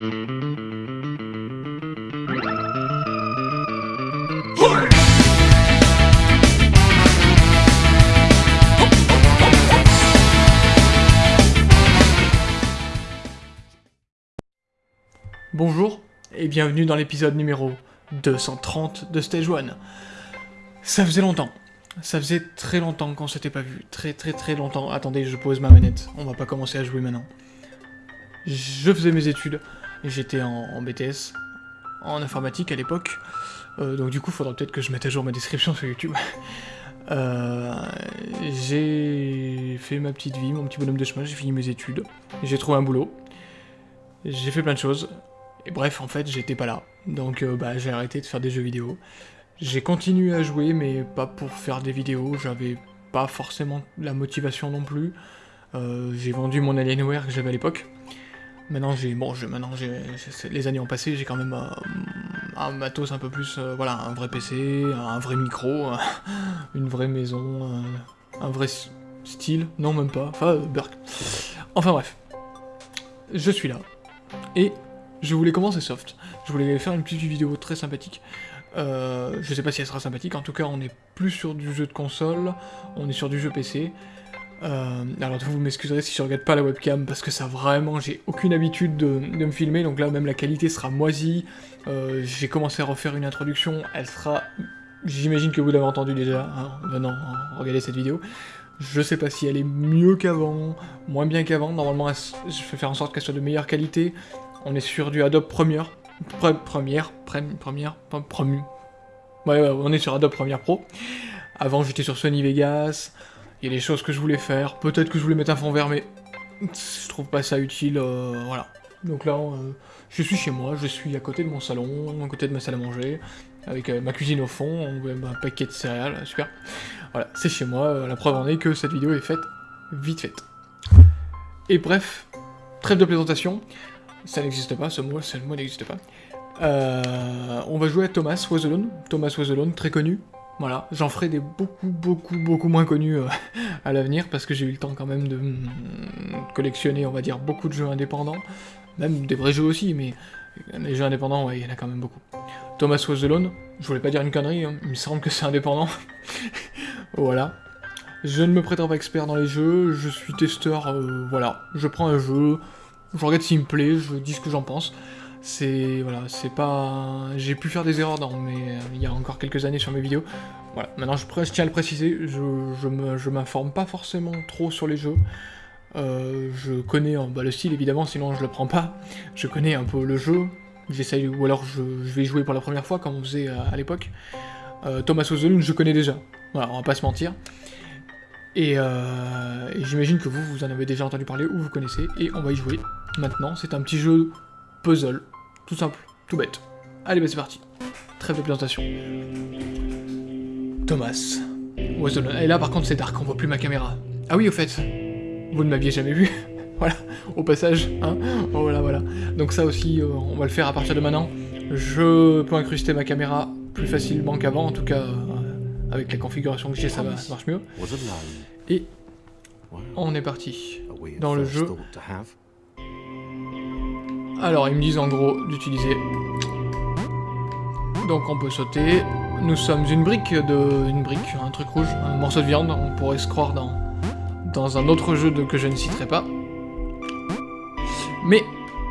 Bonjour et bienvenue dans l'épisode numéro 230 de Stage 1. Ça faisait longtemps. Ça faisait très longtemps qu'on s'était pas vu. Très très très longtemps. Attendez, je pose ma manette. On va pas commencer à jouer maintenant. Je faisais mes études. J'étais en, BTS, en informatique à l'époque. Euh, donc du coup, faudra peut-être que je mette à jour ma description sur YouTube. Euh, j'ai fait ma petite vie, mon petit bonhomme de chemin, j'ai fini mes études. J'ai trouvé un boulot. J'ai fait plein de choses. Et bref, en fait, j'étais pas là. Donc euh, bah, j'ai arrêté de faire des jeux vidéo. J'ai continué à jouer, mais pas pour faire des vidéos, j'avais pas forcément la motivation non plus. J'ai vendu mon Alienware que j'avais à l'époque. Maintenant, j'ai, bon, maintenant, j'ai, les années ont passé, j'ai quand même euh, un matos un peu plus, voilà, un vrai PC, un vrai micro, une vraie maison, un vrai style, non même pas, enfin, Burk. Enfin bref, je suis là, et je voulais commencer soft. Je voulais faire une petite vidéo très sympathique. Euh, je sais pas si elle sera sympathique, en tout cas on est plus sur du jeu de console, on est sur du jeu PC. Euh, alors vous m'excuserez si je regarde pas la webcam, parce que ça vraiment, j'ai aucune habitude de, me filmer, donc là même la qualité sera moisie. Euh, j'ai commencé à refaire une introduction, elle sera... J'imagine que vous l'avez entendu déjà, hein, venant regarder cette vidéo. Je sais pas si elle est mieux qu'avant, moins bien qu'avant, normalement je vais faire en sorte qu'elle soit de meilleure qualité, on est sur du Adobe Premiere. première, première, première, Ouais, ouais, on est sur Adobe Premiere Pro. Avant, j'étais sur Sony Vegas. Il y a des choses que je voulais faire. Peut-être que je voulais mettre un fond vert, mais je trouve pas ça utile. Euh, voilà. Donc là, euh, je suis chez moi, je suis à côté de mon salon, à côté de ma salle à manger, avec euh, ma cuisine au fond, un paquet de céréales, super. Voilà, c'est chez moi, la preuve en est que cette vidéo est faite vite faite. Et bref, trêve de présentation, ça n'existe pas, ce mot, ce mot n'existe pas. On va jouer à Thomas Was Thomas Was très connu. Voilà, j'en ferai des beaucoup, beaucoup, beaucoup moins connus euh, à l'avenir, parce que j'ai eu le temps quand même de mm, collectionner, on va dire, beaucoup de jeux indépendants. Même des vrais jeux aussi, mais les jeux indépendants, ouais, il y en a quand même beaucoup. Thomas Was je voulais pas dire une connerie, hein, il me semble que c'est indépendant. voilà. Je ne me prétends pas expert dans les jeux, je suis testeur, euh, voilà. Je prends un jeu, je regarde s'il me plaît, je dis ce que j'en pense. C'est... voilà, c'est pas... J'ai pu faire des erreurs dans mais euh, il y a encore quelques années sur mes vidéos. Voilà, maintenant je, tiens à le préciser, je, je m'informe pas forcément trop sur les jeux. Euh, je connais bah, le style évidemment, sinon je le prends pas. Je connais un peu le jeu, j'essaye, ou alors je, vais jouer pour la première fois comme on faisait à, l'époque. Euh, Thomas Ozolun, je connais déjà, voilà, on va pas se mentir. Euh, et, j'imagine que vous, vous en avez déjà entendu parler ou vous connaissez, et on va y jouer maintenant. C'est un petit jeu puzzle, tout simple, tout bête. Allez, bah c'est parti. Très de présentation. Thomas. Et là, par contre, c'est dark, on voit plus ma caméra. Ah oui, au fait, vous ne m'aviez jamais vu. voilà, au passage, hein. Oh, voilà, voilà. Donc ça aussi, euh, on va le faire à partir de maintenant. Je peux incruster ma caméra plus facilement qu'avant, en tout cas, euh, avec la configuration que j'ai, ça, ça marche mieux. Et on est parti dans le jeu. Alors, ils me disent en gros d'utiliser... Donc on peut sauter. Nous sommes une brique de... une brique, un truc rouge, un morceau de viande. On pourrait se croire dans, un autre jeu que je ne citerai pas. Mais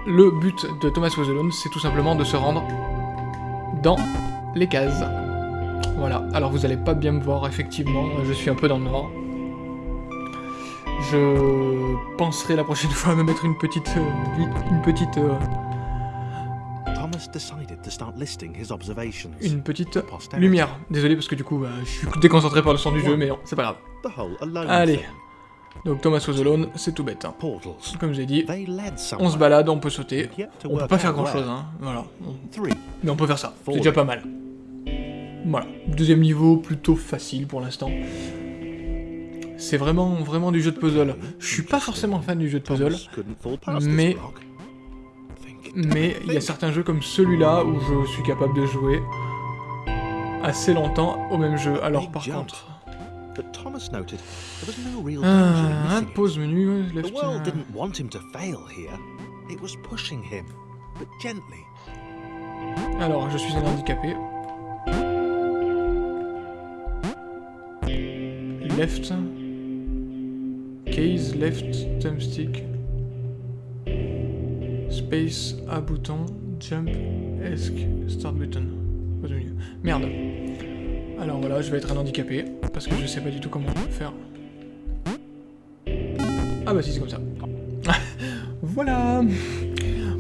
le but de Thomas Was c'est tout simplement de se rendre dans les cases. Voilà, alors vous allez pas bien me voir, effectivement, je suis un peu dans le noir. Je penserai la prochaine fois à me mettre une petite... Euh, une petite... Euh, une petite lumière. Désolé parce que du coup, bah, je suis déconcentré par le son du jeu, mais c'est pas grave. Allez. Donc Thomas was alone, c'est tout bête. Hein. Comme j'ai dit, on se balade, on peut sauter. On peut pas faire grand chose, hein. Voilà. Mais on peut faire ça, c'est déjà pas mal. Voilà, deuxième niveau, plutôt facile pour l'instant. C'est vraiment, vraiment du jeu de puzzle. Je suis pas forcément fan du jeu de puzzle, mais... Mais il y a certains jeux comme celui-là où je suis capable de jouer assez longtemps au même jeu. Alors par contre... Ah, pause menu, left... gently. Alors, je suis un handicapé. Left. Case, left, thumbstick. Space, A bouton, jump, ESC, start button. Pas de milieu. Merde. Alors voilà, je vais être un handicapé, parce que je sais pas du tout comment faire. Ah bah si, c'est comme ça. voilà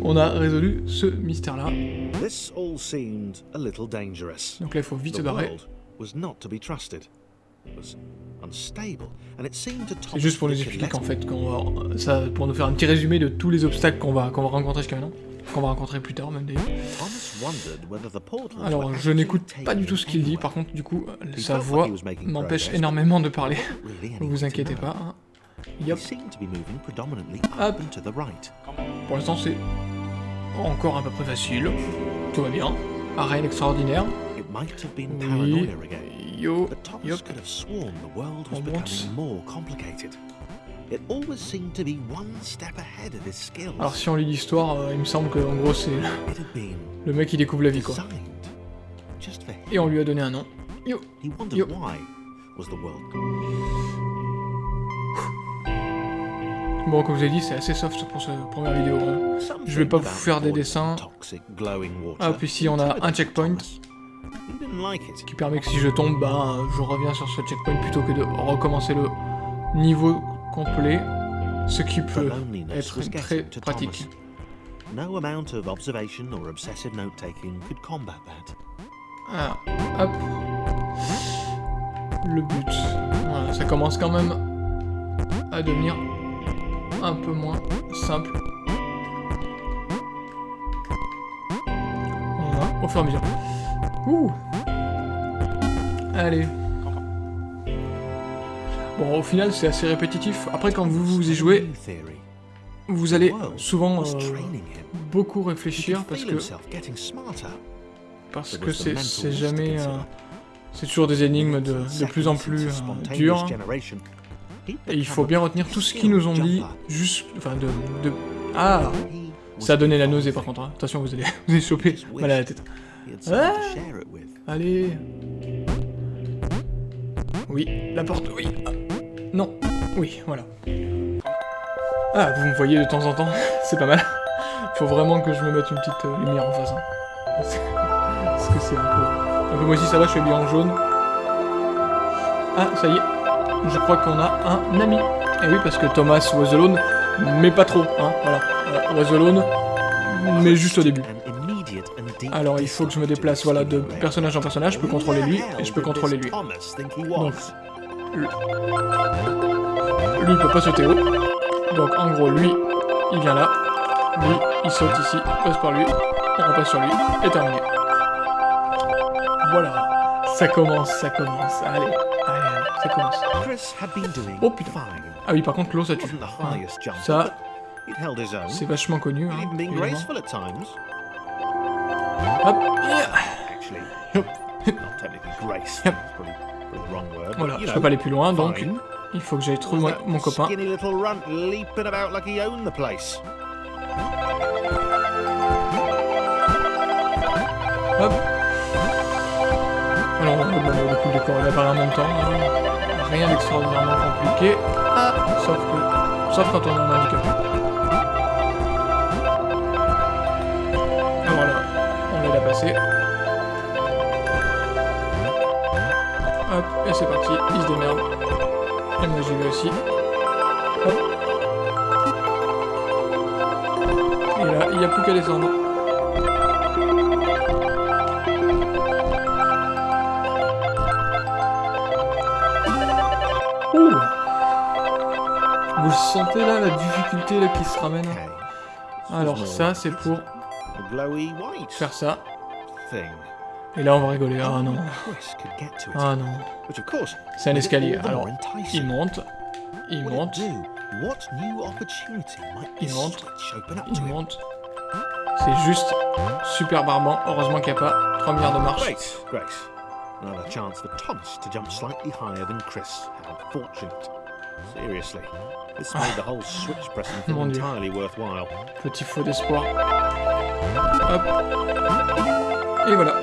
On a résolu ce mystère-là. This all seemed a little dangerous. Donc là, il faut vite se barrer. C'est juste pour nous expliquer qu'en fait, qu'on va, ça, pour nous faire un petit résumé de tous les obstacles qu'on va, qu'on va rencontrer jusqu'à maintenant, qu'on va rencontrer plus tard même d'ailleurs. Alors, je n'écoute pas du tout ce qu'il dit, par contre, du coup, sa voix m'empêche énormément de parler. Ne vous inquiétez pas. hein. Hop. pour l'instant, c'est encore un peu plus facile. Tout va bien. Have been Oui. Yo, but Thomas yup. could have sworn the world was On becoming monte. more complicated. It always seemed to be one step ahead of his skills. Alors, si on lit l'histoire, euh, il me semble que, en gros, c'est le mec qui découvre la vie, quoi. Et on lui a donné un nom. Yo, the Bon, comme je vous ai dit, c'est assez soft pour cette première vidéo. hein. Je vais pas vous faire des dessins. Ah, puis si on a un checkpoint qui permet que si je tombe, bah, je reviens sur ce checkpoint plutôt que de recommencer le niveau complet, ce qui peut être très pratique. No amount of observation or obsessive note-taking could combat that. Ah, hop. Le but. Voilà, ça commence quand même à devenir un peu moins simple. Voilà, au fur et à mesure. Ouh Allez. Bon, au final, c'est assez répétitif. Après, quand vous vous y jouez, vous allez souvent euh, beaucoup réfléchir parce que parce que c'est jamais euh, c'est toujours des énigmes de, de plus en plus euh, dures et il faut bien retenir tout ce qu'ils nous ont dit juste enfin de, de ah ça a donné la nausée par contre hein. attention vous allez vous allez choper mal à la tête Allez. Oui la porte oui. Ah. non oui voilà. Ah vous me voyez de temps en temps c'est pas mal. Faut vraiment que je me mette une petite euh, lumière en face hein. parce que c'est un peu un peu moi aussi ça va je suis habillé en jaune. Ah ça y est je crois qu'on a un ami. Et oui parce que Thomas was alone mais pas trop hein voilà. Euh, was alone mais juste au début alors il faut que je me déplace voilà de personnage en personnage je peux contrôler lui et je peux contrôler lui. donc lui il peut pas sauter haut. Donc en gros lui il vient là. Lui il saute ici passe par lui on repasse sur lui et terminé. Voilà. Ça commence ça commence. Allez allez, allez ça commence. Oh, putain. ah oui par contre l'eau ça tue. Ça c'est vachement connu hein, hop. Actually, not technically voilà je peux pas aller plus loin donc il faut que j'aille trouver mon, copain. Hop. Alors, on va demander le coup de corps, il apparaît en même temps. hein. Rien d'extraordinairement compliqué. Ah, sauf que. Sauf quand on est handicapé. À passer. Hop, et c'est parti, il se démerde. Et moi j'y vais aussi. Hop. Et là, il n'y a plus qu'à descendre. Ouh Vous sentez là la difficulté là qui se ramène Alors ça c'est pour faire ça. Et là on va rigoler. Ah non. Ah non. C'est un escalier. Alors il monte. Il monte. Il monte. Il monte. C'est juste super barbant. Heureusement qu'il n'y a pas 3 milliards de marches. Another chance for Thomas to jump slightly higher than Chris. How fortunate. Seriously, this made the whole switch pressing thing entirely worthwhile. Petit faux d'espoir. Hop. Et voilà.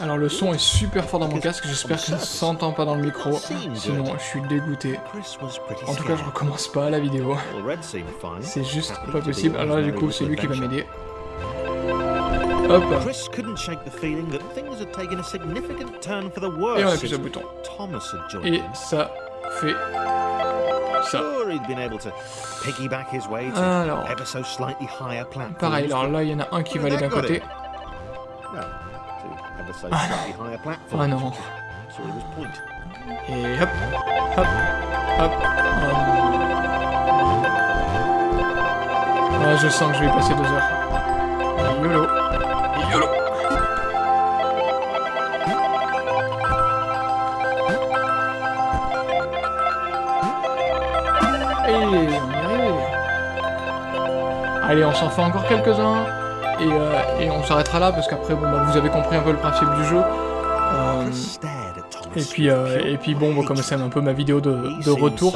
Alors le son est super fort dans mon casque, j'espère que ça ne s'entend pas dans le micro. Sinon, je suis dégoûté. En tout cas, je recommence pas la vidéo. C'est juste pas possible. Alors du coup, c'est lui qui va m'aider. Hop. Chris couldn't shake the feeling that things had taken a significant turn for the Et on worse appuie sur le bouton. Thomas had joined Et him. ça fait ça. Sure, he'd been able to piggyback his way to Alors. ever so slightly higher platforms. Pareil, alors là, il y en a un qui va aller d'un côté. No, to ever so slightly higher platforms. Ah non. So it was point. Et hop, hop, hop. Ah, je sens que je vais passer deux heures. YOLO. Et on est arrivé. Allez, on s'en fait encore quelques-uns. Et, euh, et on s'arrêtera là parce qu'après, bon, bah, vous avez compris un peu le principe du jeu. Euh, et puis, euh, et puis bon, comme c'est un peu ma vidéo de, de retour,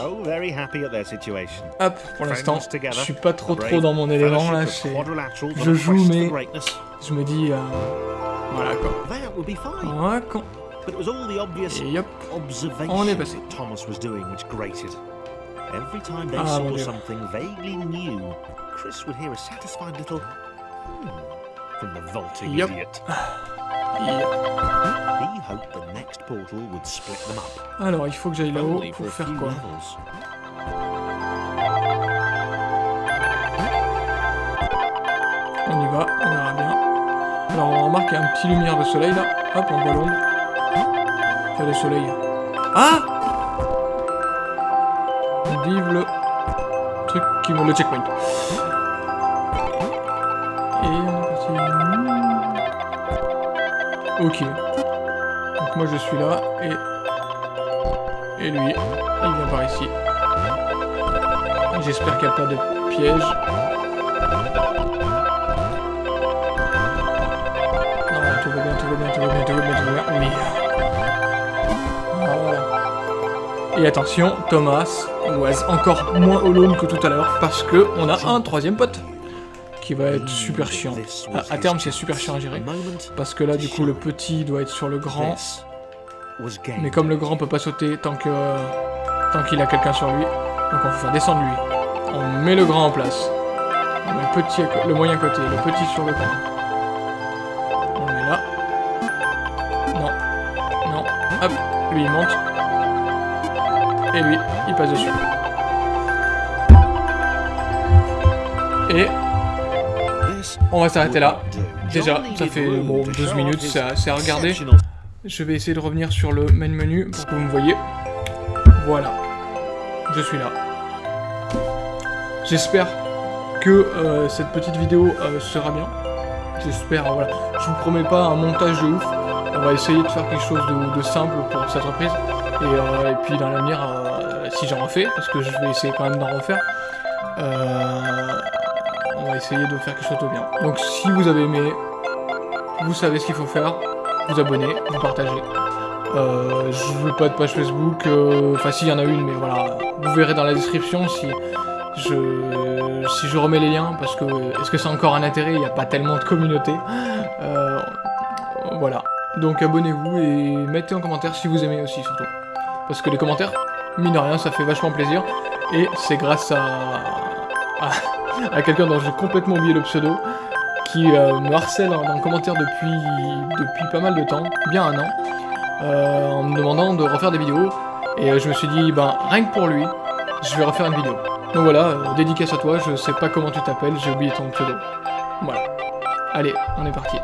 hop, pour l'instant, je suis pas trop trop dans mon élément là, je joue, mais- je me dis, euh, voilà quoi. Voilà quoi. But it was all the obvious Et hop, On est passé. that Thomas was doing which grated. Every time they Ah, saw mon Dieu. something vaguely new, Chris would hear a satisfied little hmm from the vaulting Yep. idiot. Alors, il faut que j'aille là-haut pour a faire quoi. On y va, on verra bien. Alors, on remarque qu'il y a un petit lumière de soleil là. Hop, on voit l'ombre. Enfin, le soleil. Ah Vive le truc qui me le checkpoint. Et on est parti. Ok. Donc moi je suis là et et lui, il vient par ici. J'espère qu'il n'y a pas de piège. Non, tout va bien, tout va bien, tout va bien, tout va bien, tout va bien. Oui. Voilà. Et attention, Thomas was encore moins alone que tout à l'heure parce que on a un troisième pote qui va être super chiant. À, terme, c'est super chiant à gérer. Parce que là, du coup, le petit doit être sur le grand. Mais comme le grand peut pas sauter tant que tant qu'il a quelqu'un sur lui, donc on va faire descendre lui. On met le grand en place. On met le petit, le moyen côté, le petit sur le grand. On le met là. Non, non. Hop, lui il monte. Et lui, il passe dessus. Et on va s'arrêter là. Déjà, ça fait room bon to 12 show minutes, c'est à regarder. Je vais essayer de revenir sur le main menu pour que vous me voyez. Voilà. Je suis là. J'espère que euh, cette petite vidéo euh, sera bien. J'espère, euh, voilà. Je vous promets pas un montage de ouf. On va essayer de faire quelque chose de, simple pour cette reprise. Et, euh, puis dans l'avenir, euh, si j'en refais, parce que je vais essayer quand même d'en refaire, euh, on va essayer de faire quelque chose de bien. Donc si vous avez aimé, vous savez ce qu'il faut faire vous abonner, vous partagez. Euh, je veux pas de page Facebook, euh, enfin si il y en a une, mais voilà, vous verrez dans la description si je, si je remets les liens, parce que est-ce que c'est encore un intérêt? Il n'y a pas tellement de communauté. Euh, voilà. Donc abonnez-vous et mettez en commentaire si vous aimez aussi surtout. Parce que les commentaires, mine de rien, ça fait vachement plaisir. Et c'est grâce à, à quelqu'un dont j'ai complètement oublié le pseudo, qui euh, me harcèle dans le commentaire depuis, depuis pas mal de temps, bien un an, euh, en me demandant de refaire des vidéos. Et euh, je me suis dit, ben rien que pour lui, je vais refaire une vidéo. Donc voilà, dédicace à toi, je sais pas comment tu t'appelles, j'ai oublié ton pseudo. Voilà. Allez, on est parti.